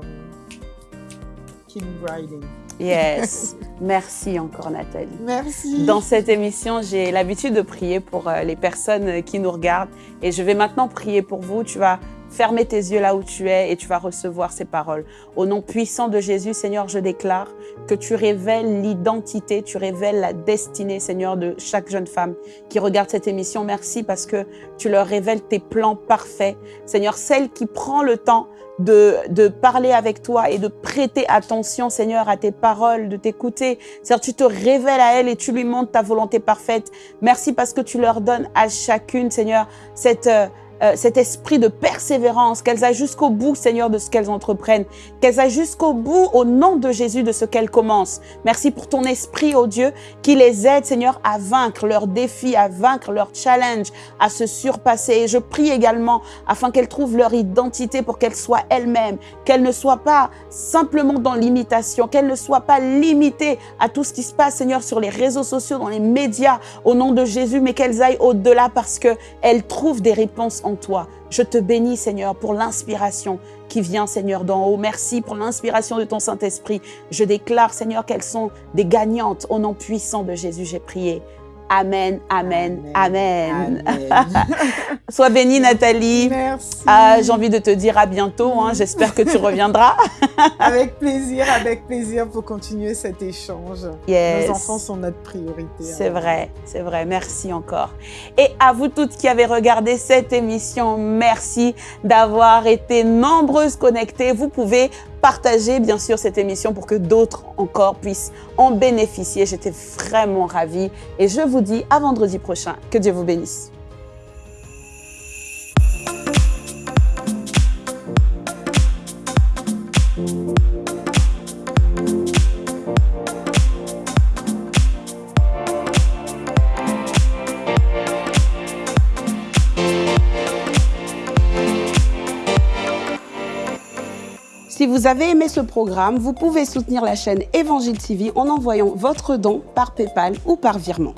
Kim Riding. Yes. Merci encore Nathalie. Merci. Dans cette émission, j'ai l'habitude de prier pour euh, les personnes qui nous regardent et je vais maintenant prier pour vous. Tu vas fermer tes yeux là où tu es et tu vas recevoir ces paroles. Au nom puissant de Jésus, Seigneur, je déclare que tu révèles l'identité, tu révèles la destinée, Seigneur, de chaque jeune femme qui regarde cette émission. Merci parce que tu leur révèles tes plans parfaits. Seigneur, celle qui prend le temps de, de parler avec toi et de prêter attention, Seigneur, à tes paroles, de t'écouter. Seigneur, tu te révèles à elle et tu lui montres ta volonté parfaite. Merci parce que tu leur donnes à chacune, Seigneur, cette... Euh, cet esprit de persévérance, qu'elles aillent jusqu'au bout, Seigneur, de ce qu'elles entreprennent, qu'elles aillent jusqu'au bout, au nom de Jésus, de ce qu'elles commencent. Merci pour ton esprit, oh Dieu, qui les aide, Seigneur, à vaincre leurs défis, à vaincre leurs challenges, à se surpasser. Et je prie également afin qu'elles trouvent leur identité pour qu'elles soient elles-mêmes, qu'elles ne soient pas simplement dans l'imitation, qu'elles ne soient pas limitées à tout ce qui se passe, Seigneur, sur les réseaux sociaux, dans les médias, au nom de Jésus, mais qu'elles aillent au-delà parce qu'elles trouvent des réponses toi. Je te bénis, Seigneur, pour l'inspiration qui vient, Seigneur, d'en haut. Merci pour l'inspiration de ton Saint-Esprit. Je déclare, Seigneur, qu'elles sont des gagnantes. Au nom puissant de Jésus, j'ai prié. Amen, amen, amen. Sois bénie, Nathalie. Merci. Ah, J'ai envie de te dire à bientôt. Hein. J'espère que tu reviendras. avec plaisir, avec plaisir pour continuer cet échange. Yes. Nos enfants sont notre priorité. C'est vrai, c'est vrai. Merci encore. Et à vous toutes qui avez regardé cette émission, merci d'avoir été nombreuses connectées. Vous pouvez partager bien sûr cette émission pour que d'autres encore puissent en bénéficier. J'étais vraiment ravie et je vous dis à vendredi prochain. Que Dieu vous bénisse. Si vous avez aimé ce programme, vous pouvez soutenir la chaîne Évangile TV en envoyant votre don par PayPal ou par virement.